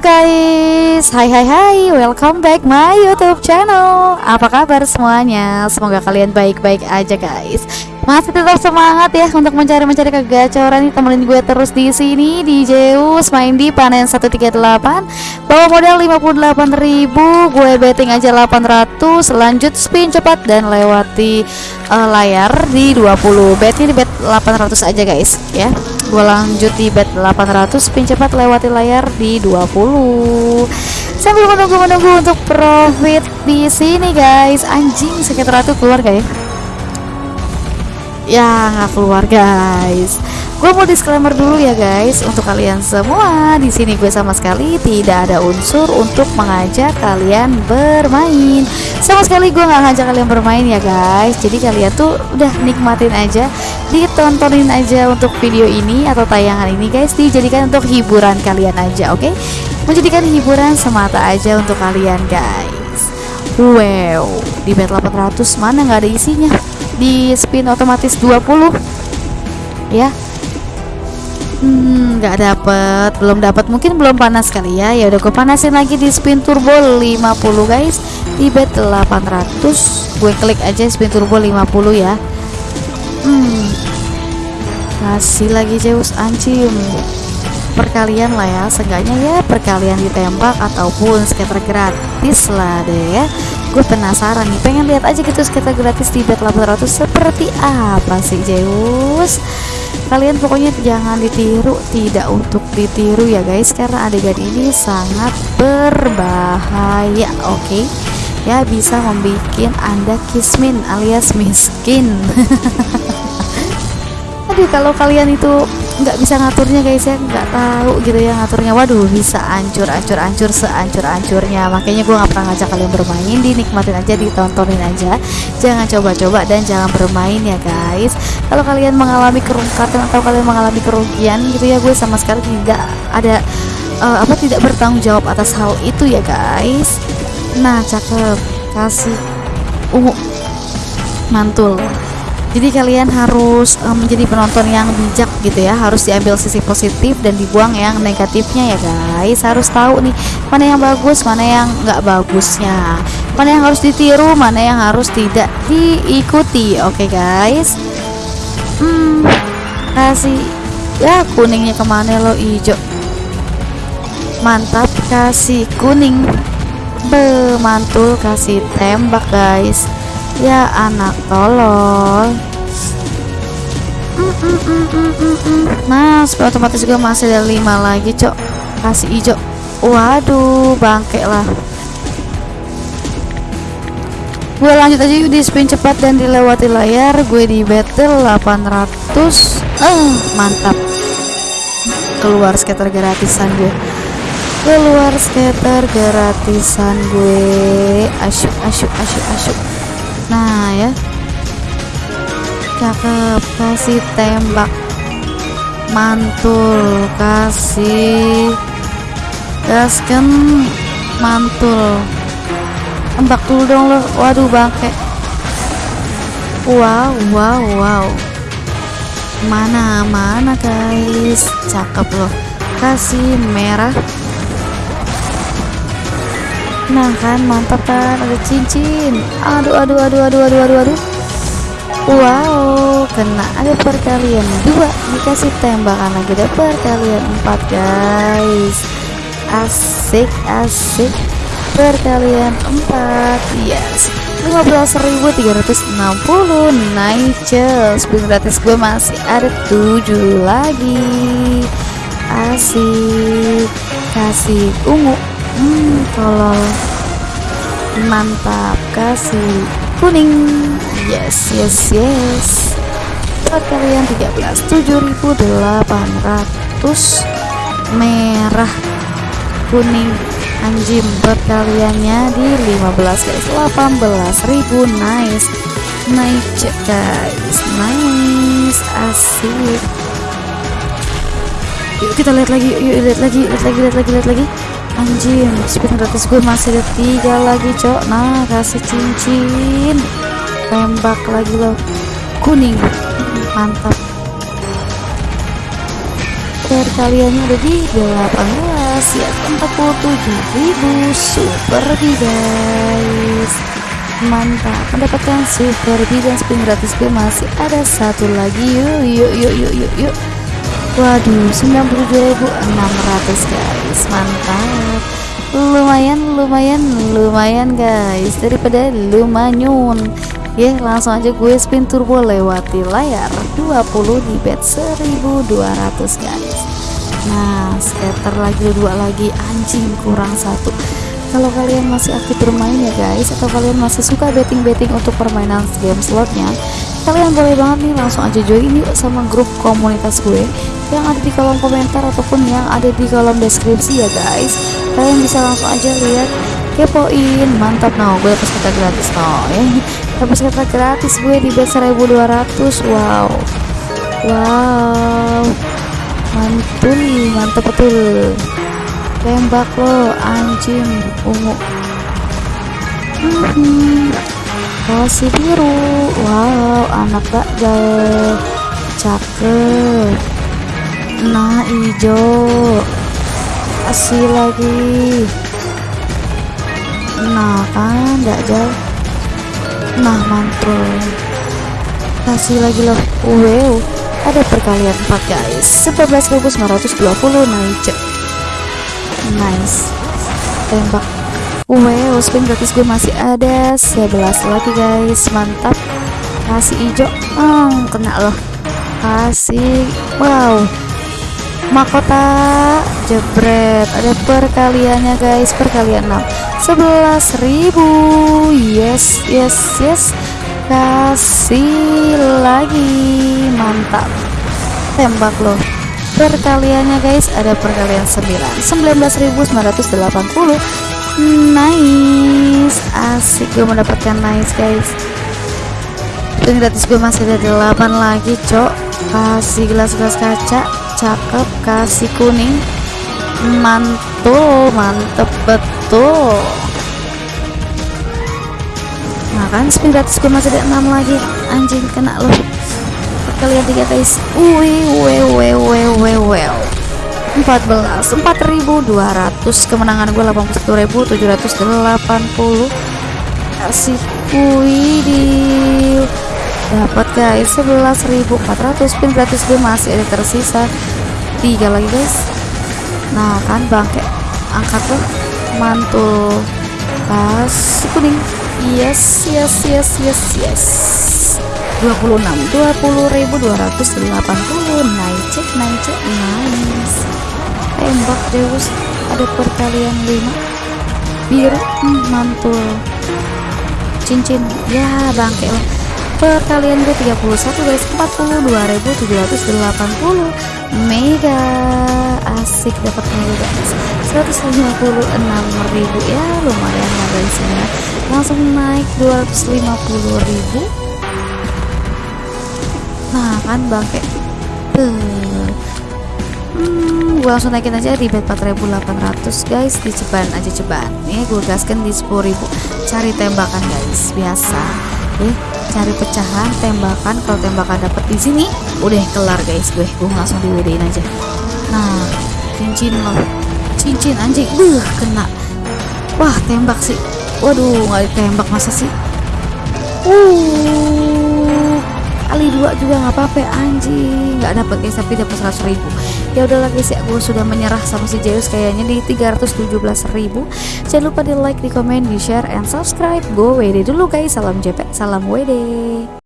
guys, hai hai hai, welcome back my YouTube channel. Apa kabar semuanya? Semoga kalian baik-baik aja guys. Masih tetap semangat ya untuk mencari-mencari kegacoran temenin gue terus di sini di Zeus main di panen 138 bawa modal 58.000 gue betting aja 800 lanjut spin cepat dan lewati uh, layar di 20 betnya di bet 800 aja guys ya gue lanjut di bet 800 spin cepat lewati layar di 20 sambil menunggu-menunggu untuk profit di sini guys. Anjing sekitar itu keluar guys ya nggak keluar guys. Gue mau disclaimer dulu ya guys. Untuk kalian semua di sini gue sama sekali tidak ada unsur untuk mengajak kalian bermain. Sama sekali gue nggak ngajak kalian bermain ya guys. Jadi kalian tuh udah nikmatin aja ditontonin aja untuk video ini atau tayangan ini guys. Dijadikan untuk hiburan kalian aja oke? Okay? menjadikan hiburan semata aja untuk kalian guys. Wow di bet 800 mana nggak ada isinya? Di spin otomatis 20 ya? Hmm, nggak dapet. Belum dapat mungkin belum panas kali ya. Ya udah gue panasin lagi di spin turbo 50 guys. Di bet 800 gue klik aja spin turbo 50 ya hmm. Kasih lagi Zeus ancim perkalian lah ya seenggaknya ya perkalian ditembak ataupun skater gratis lah deh ya. Gue penasaran nih pengen lihat aja gitu skater gratis di bet 800 seperti apa sih Zeus? Kalian pokoknya jangan ditiru tidak untuk ditiru ya guys karena adegan ini sangat berbahaya oke? okay? Ya bisa membuat anda kismin alias miskin. Aduh kalau kalian itu nggak bisa ngaturnya guys ya. Nggak tahu gitu ya ngaturnya. Waduh bisa ancur ancur ancur seancur ancurnya. Makanya gue nggak pernah ngajak kalian bermain. Dinikmatin aja ditontonin aja. Jangan coba-coba dan jangan bermain ya guys. Kalau kalian mengalami kerungkatan atau kalian mengalami kerugian gitu ya gue sama sekali tidak ada uh, apa tidak bertanggung jawab atas hal itu ya guys nah cakep. Kasih. Ungu mantul. Jadi kalian harus um, menjadi penonton yang bijak gitu ya. Harus diambil sisi positif dan dibuang yang negatifnya ya guys. Harus tahu nih mana yang bagus mana yang nggak bagusnya. Mana yang harus ditiru mana yang harus tidak diikuti. Oke okay, guys. Hmm kasih. Ya kuningnya ke mana lo hijau mantap kasih kuning bemantul kasih tembak guys. Ya anak tolol. Nah supaya otomatis gue masih ada lima lagi cok. Kasih hijau. Waduh bangke lah. Gue lanjut aja di spin cepat dan dilewati layar. Gue di battle 800 eh mantap. Keluar skater gratisan gue keluar skater gratisan gue. Asyuk asyuk asyuk asyuk. Nah ya. Cakep kasih tembak. Mantul kasih. Gaskan mantul. Tembak dulu dong lo. Waduh bangke. Wow wow wow. Mana mana guys. Cakep loh kasih merah nah kan mantap kan ada cincin. Aduh aduh aduh aduh aduh aduh aduh. Wow kena ada perkalian dua. Dikasih tembakan lagi ada perkalian empat guys. Asik asik. Perkalian empat yes. 15.360 nice spin gratis gue masih ada tujuh lagi. Asik. Kasih ungu hmm tolol mantap kasih kuning? Yes yes yes. Buat kalian 13 7800 merah kuning anjim perkaliannya di 15 guys. 18.000 nice. Nice guys. Nice. Asik. Yuk kita lihat lagi. Yuk lihat lagi. Lihat lagi lihat lagi lihat lagi anjing spin gratis gue masih ada tiga lagi cok. Nah kasih cincin. Tembak lagi loh. Kuning. Mantap. Perkaliannya ada di 18 masih 47.000 super guys. Mantap. Mendapatkan super dan spin gratis gue masih ada satu lagi. Yuk yuk yuk yuk yuk yuk waduh 97.600 guys. Mantap. Lumayan lumayan lumayan guys. Daripada lumayan ya langsung aja gue spin turbo lewati layar. 20 di bet 1200 guys. Nah scatter lagi dua lagi. Anjing kurang satu. Kalau kalian masih aktif bermain ya guys atau kalian masih suka betting-betting untuk permainan game slotnya kalian boleh banget nih langsung aja join yuk sama grup komunitas gue yang ada di kolom komentar ataupun yang ada di kolom deskripsi ya guys. Kalian bisa langsung aja lihat kepoin. Mantap. No gue dapat kata gratis no ya dapat kata gratis gue di bet 1200 wow. Wow. Mantul mantap betul. Tembak lo anjing. Ungu. Hmm, kasih biru. Wow anak jauh. Cakep. Nah hijau kasih lagi. Nah kan gak jauh. Nah mantul kasih lagi loh. Wow ada perkalian 4 guys. 11.920 naik nice. Tembak wow spin gratis gue masih ada. 11 lagi guys. Mantap. Kasih hijau. Hmm, kena loh. Kasih. Wow. Mahkota jebret. Ada perkaliannya guys. Perkalian 6 11.000 yes yes yes. Kasih lagi. Mantap. Tembak loh. Perkaliannya guys. Ada perkalian 9 19.980 nice. Asik gue mendapatkan nice guys. Dan gratis gue masih ada 8 lagi cok. Kasih gelas-gelas kaca. Cakep kasih kuning. Mantul mantep betul. Nah kan spin gratis gue masih ada 6 lagi. Anjing kena loh kalian tiga guys. Wih wih wih wih wih 14 4200 kemenangan gue 81780 kasih wih di dapat guys 11.400 spin gratis gue masih ada tersisa. Tiga lagi guys. Nah kan bangke angkat tuh mantul kasih kuning. Yes yes yes yes yes. 26 20.280 naik cek naik cek. Nice tembak Zeus. Ada perkalian 5 biru hmm, mantul. Cincin ya bangke lah. Perkalian gue 31 guys. 42.780 mega. Asik dapat mega guys. 156.000 ya lumayan lah guys ya. Langsung naik 250.000 nah kan bangke. Tuh hmm, gue langsung naikin aja di bet 4800 guys. Di ceban aja ceban nih gue gaskan di 10.000 cari tembakan guys. Biasa. Eh cari pecahan tembakan. Kalau tembakan dapet di sini udah kelar guys. Gue gue langsung diwedein aja. Nah cincin loh. Cincin anjing. Buh kena. Wah tembak sih. Waduh nggak ditembak masa sih? Uh dua juga nggak apa-apa anjing. Nggak dapat guys tapi dapat 100 ribu. Ya udahlah guys ya gue sudah menyerah sama si Zeus kayaknya di 317 ribu. Jangan lupa di like di komen di share and subscribe. Gue WD dulu guys salam JP salam WD